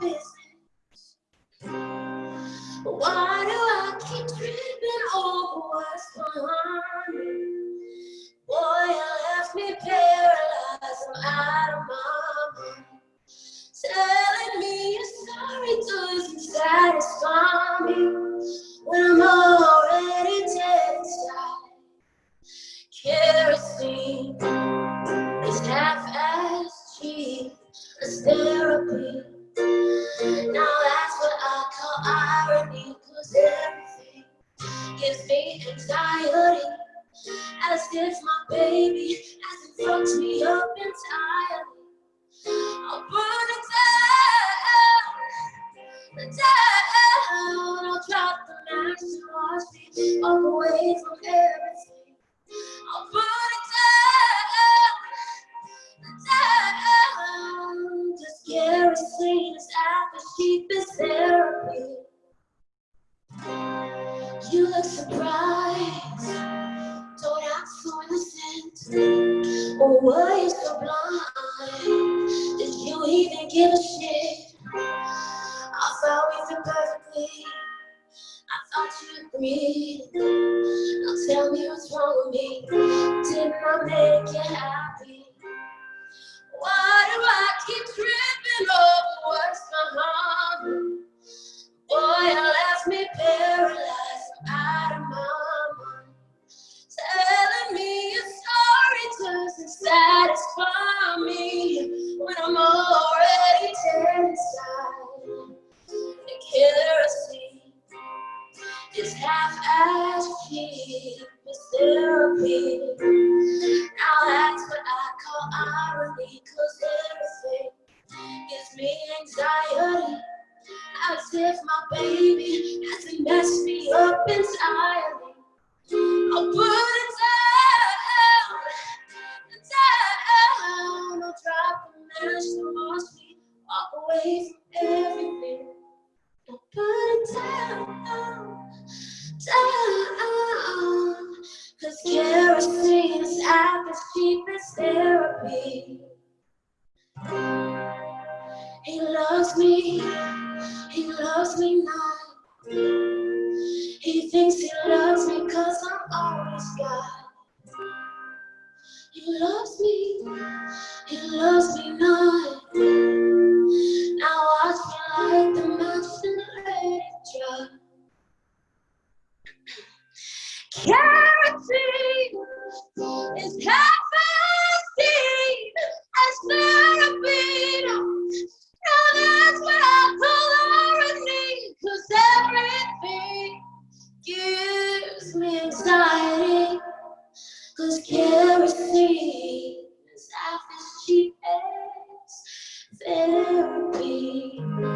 business. Why do I keep tripping over what's on? Boy, you left me paralyzed. I'm out of my mind. Telling me you're sorry doesn't satisfy me when I'm already dead inside. Kerosene is half-assed cheap as gives me anxiety. As if my baby hasn't fucked me up entirely. I'll burn it down, down. I'll drop the match to watch me away from everything. I'll burn it down, down. Just kerosene is half as cheap as therapy. Surprised, don't act so innocent. Or were you so blind? Did you even give a shit? I thought we fit perfectly. I thought you agreed. Now tell me what's wrong with me. Didn't I make you happy? Me anxiety. As if my baby hasn't messed me up entirely. I'll put it down, down. I'll drop the match to watch me walk away from loves me, he loves me not. He thinks he loves me cause I'm always God. He loves me, he loves me not. Now watch me light the and let it drop. Is half Cause kerosene is half as cheap as therapy.